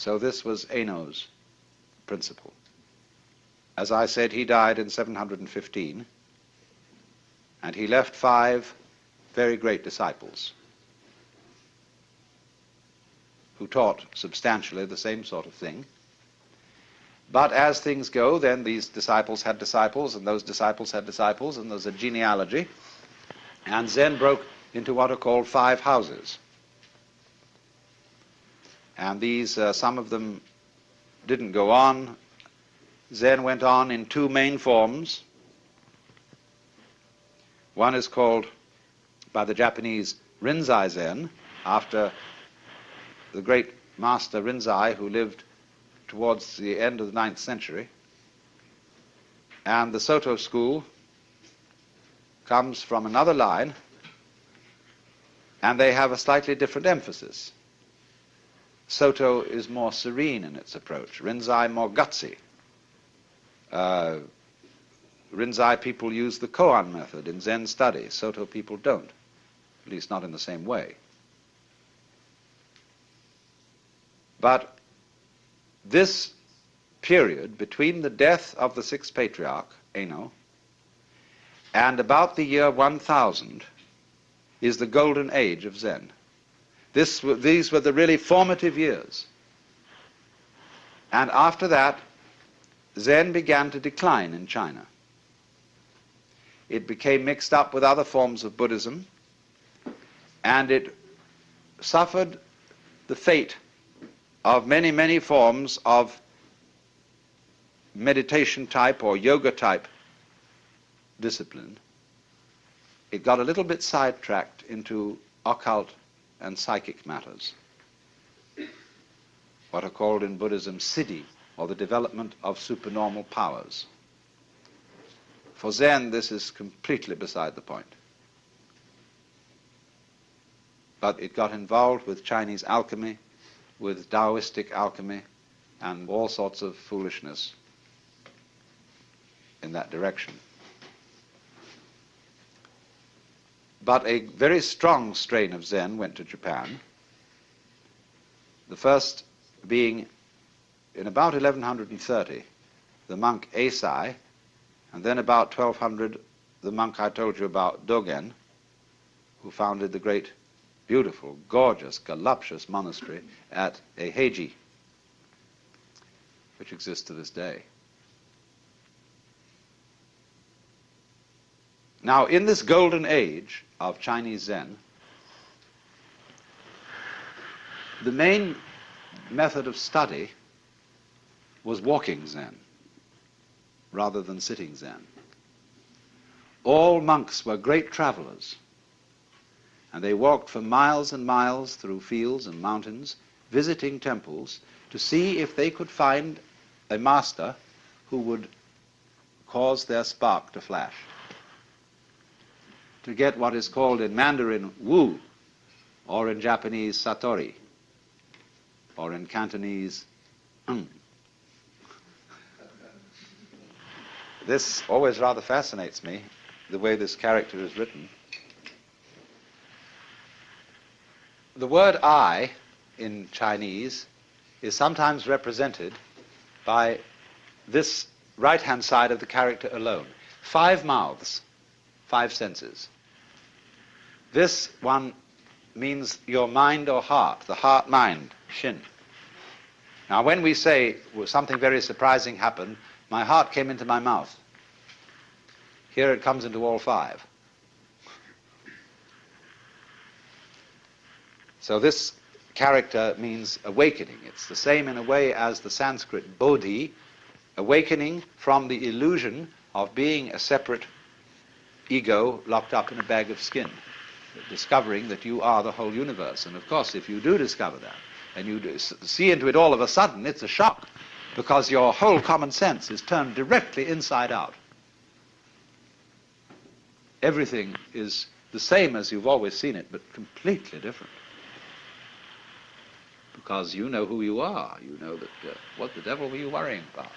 So this was Eno's principle. As I said, he died in 715, and he left five very great disciples who taught substantially the same sort of thing. But as things go, then these disciples had disciples, and those disciples had disciples, and there's a genealogy. And Zen broke into what are called five houses. And these, uh, some of them didn't go on. Zen went on in two main forms. One is called, by the Japanese, Rinzai Zen, after the great master Rinzai, who lived towards the end of the ninth century. And the Soto school comes from another line, and they have a slightly different emphasis. Soto is more serene in its approach, Rinzai more gutsy. Uh, Rinzai people use the koan method in Zen study. Soto people don't, at least not in the same way. But this period between the death of the sixth patriarch, Eno, and about the year 1000 is the golden age of Zen. This, these were the really formative years. And after that, Zen began to decline in China. It became mixed up with other forms of Buddhism, and it suffered the fate of many, many forms of meditation type or yoga type discipline, it got a little bit sidetracked into occult and psychic matters, what are called in Buddhism siddhi, or the development of supernormal powers. For Zen, this is completely beside the point. But it got involved with Chinese alchemy, with Taoistic alchemy and all sorts of foolishness in that direction. But a very strong strain of Zen went to Japan, the first being in about 1130, the monk Eisai, and then about 1200, the monk I told you about, Dogen, who founded the great beautiful, gorgeous, voluptuous monastery at Eiheiji, which exists to this day. Now, in this golden age of Chinese Zen, the main method of study was walking Zen rather than sitting Zen. All monks were great travelers and they walked for miles and miles through fields and mountains, visiting temples, to see if they could find a master who would cause their spark to flash. To get what is called in Mandarin Wu, or in Japanese Satori, or in Cantonese mm. This always rather fascinates me, the way this character is written. the word I in Chinese is sometimes represented by this right-hand side of the character alone. Five mouths, five senses. This one means your mind or heart, the heart-mind, shin. Now when we say well, something very surprising happened, my heart came into my mouth. Here it comes into all five. So this character means awakening. It's the same in a way as the Sanskrit bodhi, awakening from the illusion of being a separate ego locked up in a bag of skin, discovering that you are the whole universe. And of course, if you do discover that, and you see into it all of a sudden, it's a shock, because your whole common sense is turned directly inside out. Everything is the same as you've always seen it, but completely different because you know who you are. You know that, uh, what the devil were you worrying about?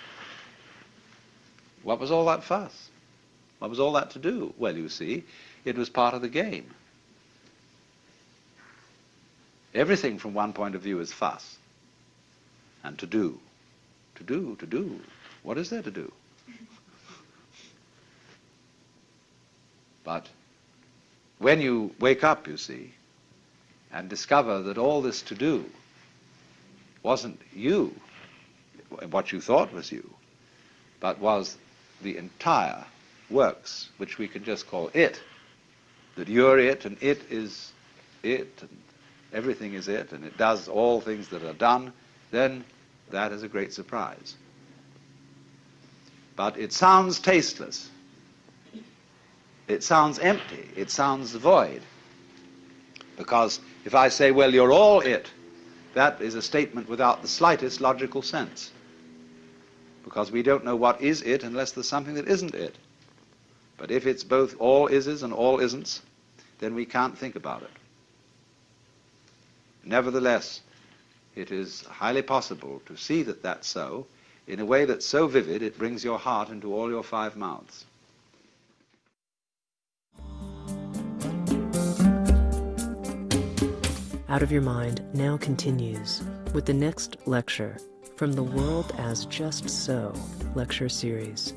What was all that fuss? What was all that to do? Well, you see, it was part of the game. Everything from one point of view is fuss. and to do. To do, to do. What is there to do? But when you wake up, you see, and discover that all this to do wasn't you, what you thought was you, but was the entire works, which we can just call it, that you're it and it is it and everything is it and it does all things that are done, then that is a great surprise. But it sounds tasteless. It sounds empty. It sounds void. Because if I say, well, you're all it, that is a statement without the slightest logical sense. Because we don't know what is it unless there's something that isn't it. But if it's both all ises and all isn'ts, then we can't think about it. Nevertheless, it is highly possible to see that that's so in a way that's so vivid it brings your heart into all your five mouths. Out of Your Mind now continues with the next lecture from the World as Just So lecture series.